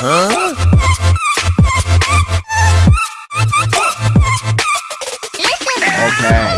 Huh? Okay.